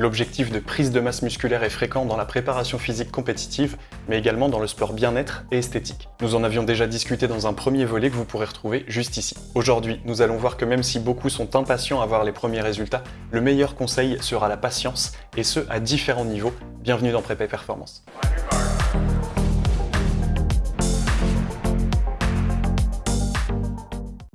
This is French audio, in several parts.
L'objectif de prise de masse musculaire est fréquent dans la préparation physique compétitive, mais également dans le sport bien-être et esthétique. Nous en avions déjà discuté dans un premier volet que vous pourrez retrouver juste ici. Aujourd'hui, nous allons voir que même si beaucoup sont impatients à voir les premiers résultats, le meilleur conseil sera la patience, et ce à différents niveaux. Bienvenue dans Prépa Performance.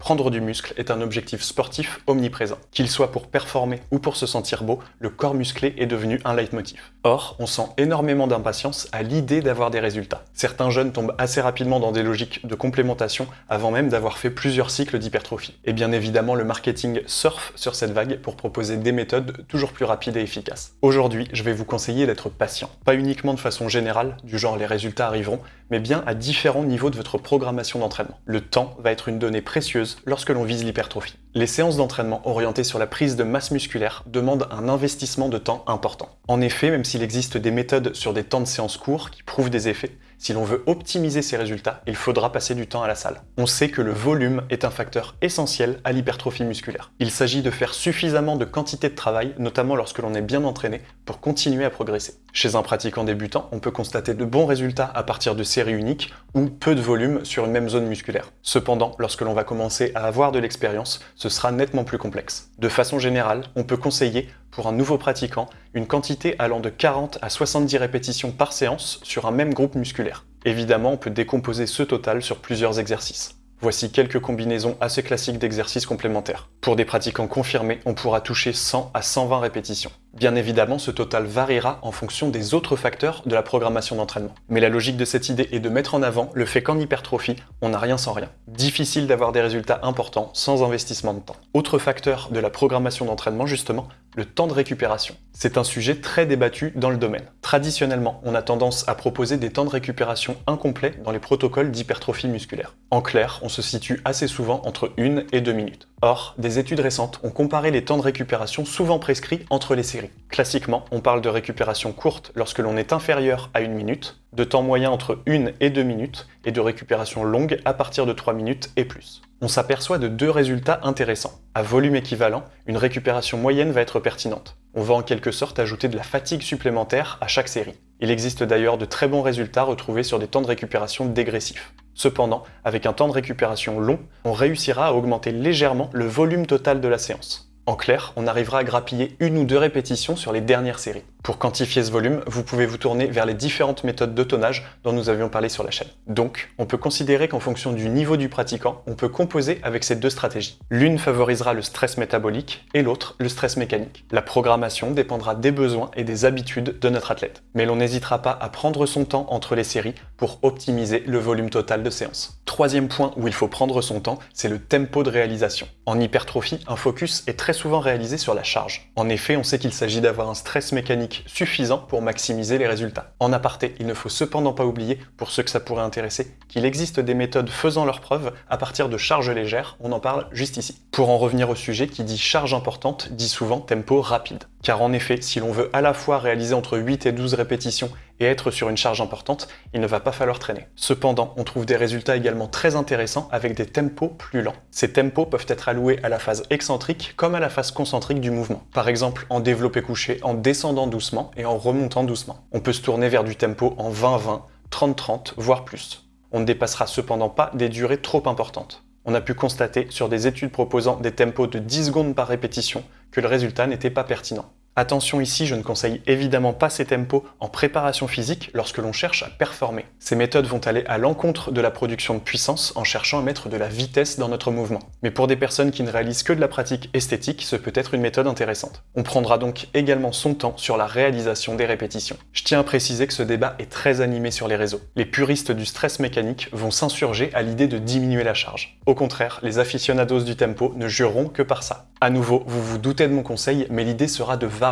Prendre du muscle est un objectif sportif omniprésent. Qu'il soit pour performer ou pour se sentir beau, le corps musclé est devenu un leitmotiv. Or, on sent énormément d'impatience à l'idée d'avoir des résultats. Certains jeunes tombent assez rapidement dans des logiques de complémentation avant même d'avoir fait plusieurs cycles d'hypertrophie. Et bien évidemment, le marketing surfe sur cette vague pour proposer des méthodes toujours plus rapides et efficaces. Aujourd'hui, je vais vous conseiller d'être patient. Pas uniquement de façon générale, du genre les résultats arriveront, mais bien à différents niveaux de votre programmation d'entraînement. Le temps va être une donnée précieuse lorsque l'on vise l'hypertrophie. Les séances d'entraînement orientées sur la prise de masse musculaire demandent un investissement de temps important. En effet, même s'il existe des méthodes sur des temps de séance courts qui prouvent des effets, si l'on veut optimiser ces résultats, il faudra passer du temps à la salle. On sait que le volume est un facteur essentiel à l'hypertrophie musculaire. Il s'agit de faire suffisamment de quantité de travail, notamment lorsque l'on est bien entraîné, pour continuer à progresser. Chez un pratiquant débutant, on peut constater de bons résultats à partir de séries uniques ou peu de volume sur une même zone musculaire. Cependant, lorsque l'on va commencer à avoir de l'expérience, ce sera nettement plus complexe. De façon générale, on peut conseiller pour un nouveau pratiquant une quantité allant de 40 à 70 répétitions par séance sur un même groupe musculaire. Évidemment, on peut décomposer ce total sur plusieurs exercices. Voici quelques combinaisons assez classiques d'exercices complémentaires. Pour des pratiquants confirmés, on pourra toucher 100 à 120 répétitions. Bien évidemment, ce total variera en fonction des autres facteurs de la programmation d'entraînement. Mais la logique de cette idée est de mettre en avant le fait qu'en hypertrophie, on n'a rien sans rien. Difficile d'avoir des résultats importants sans investissement de temps. Autre facteur de la programmation d'entraînement, justement, le temps de récupération. C'est un sujet très débattu dans le domaine. Traditionnellement, on a tendance à proposer des temps de récupération incomplets dans les protocoles d'hypertrophie musculaire. En clair, on se situe assez souvent entre 1 et 2 minutes. Or, des études récentes ont comparé les temps de récupération souvent prescrits entre les séries. Classiquement, on parle de récupération courte lorsque l'on est inférieur à une minute, de temps moyen entre 1 et 2 minutes, et de récupération longue à partir de 3 minutes et plus. On s'aperçoit de deux résultats intéressants. À volume équivalent, une récupération moyenne va être pertinente. On va en quelque sorte ajouter de la fatigue supplémentaire à chaque série. Il existe d'ailleurs de très bons résultats retrouvés sur des temps de récupération dégressifs. Cependant, avec un temps de récupération long, on réussira à augmenter légèrement le volume total de la séance. En clair, on arrivera à grappiller une ou deux répétitions sur les dernières séries. Pour quantifier ce volume, vous pouvez vous tourner vers les différentes méthodes de tonnage dont nous avions parlé sur la chaîne. Donc, on peut considérer qu'en fonction du niveau du pratiquant, on peut composer avec ces deux stratégies. L'une favorisera le stress métabolique et l'autre le stress mécanique. La programmation dépendra des besoins et des habitudes de notre athlète. Mais l'on n'hésitera pas à prendre son temps entre les séries pour optimiser le volume total de séance. Troisième point où il faut prendre son temps, c'est le tempo de réalisation. En hypertrophie, un focus est très souvent réalisé sur la charge. En effet, on sait qu'il s'agit d'avoir un stress mécanique suffisant pour maximiser les résultats. En aparté, il ne faut cependant pas oublier, pour ceux que ça pourrait intéresser, qu'il existe des méthodes faisant leurs preuves à partir de charges légères, on en parle juste ici. Pour en revenir au sujet, qui dit charge importante dit souvent tempo rapide. Car en effet, si l'on veut à la fois réaliser entre 8 et 12 répétitions et être sur une charge importante, il ne va pas falloir traîner. Cependant, on trouve des résultats également très intéressants avec des tempos plus lents. Ces tempos peuvent être alloués à la phase excentrique comme à la phase concentrique du mouvement. Par exemple, en développé couché, en descendant doucement et en remontant doucement. On peut se tourner vers du tempo en 20-20, 30-30, voire plus. On ne dépassera cependant pas des durées trop importantes. On a pu constater sur des études proposant des tempos de 10 secondes par répétition que le résultat n'était pas pertinent. Attention ici, je ne conseille évidemment pas ces tempos en préparation physique lorsque l'on cherche à performer. Ces méthodes vont aller à l'encontre de la production de puissance en cherchant à mettre de la vitesse dans notre mouvement. Mais pour des personnes qui ne réalisent que de la pratique esthétique, ce peut être une méthode intéressante. On prendra donc également son temps sur la réalisation des répétitions. Je tiens à préciser que ce débat est très animé sur les réseaux. Les puristes du stress mécanique vont s'insurger à l'idée de diminuer la charge. Au contraire, les aficionados du tempo ne jureront que par ça. À nouveau, vous vous doutez de mon conseil, mais l'idée sera de varier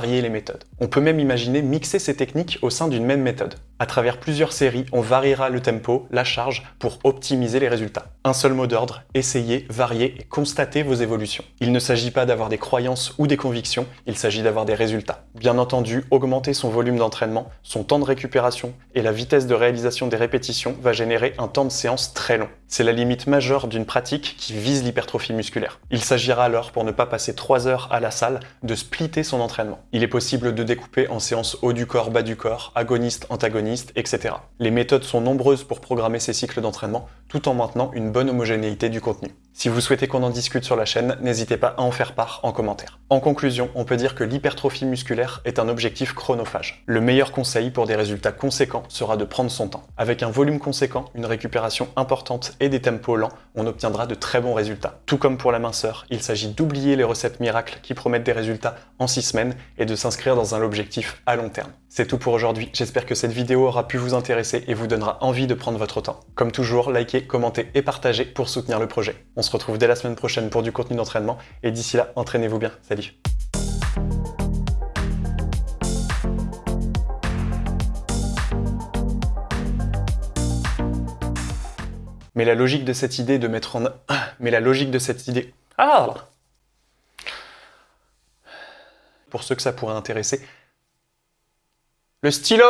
On peut même imaginer mixer ces techniques au sein d'une même méthode. À travers plusieurs séries, on variera le tempo, la charge, pour optimiser les résultats. Un seul mot d'ordre, essayez, variez et constatez vos évolutions. Il ne s'agit pas d'avoir des croyances ou des convictions, il s'agit d'avoir des résultats. Bien entendu, augmenter son volume d'entraînement, son temps de récupération et la vitesse de réalisation des répétitions va générer un temps de séance très long. C'est la limite majeure d'une pratique qui vise l'hypertrophie musculaire. Il s'agira alors, pour ne pas passer 3 heures à la salle, de splitter son entraînement. Il est possible de découper en séances haut du corps, bas du corps, agoniste, antagoniste, Les méthodes sont nombreuses pour programmer ces cycles d'entraînement, tout en maintenant une bonne homogénéité du contenu. Si vous souhaitez qu'on en discute sur la chaîne, n'hésitez pas à en faire part en commentaire. En conclusion, on peut dire que l'hypertrophie musculaire est un objectif chronophage. Le meilleur conseil pour des résultats conséquents sera de prendre son temps. Avec un volume conséquent, une récupération importante et des tempos lents, on obtiendra de très bons résultats. Tout comme pour la minceur, il s'agit d'oublier les recettes miracles qui promettent des résultats en 6 semaines et de s'inscrire dans un objectif à long terme. C'est tout pour aujourd'hui, j'espère que cette vidéo aura pu vous intéresser et vous donnera envie de prendre votre temps. Comme toujours, likez, commentez et partagez pour soutenir le projet. On se retrouve dès la semaine prochaine pour du contenu d'entraînement. Et d'ici là, entraînez-vous bien. Salut. Mais la logique de cette idée de mettre en... Mais la logique de cette idée... Ah Pour ceux que ça pourrait intéresser, le stylo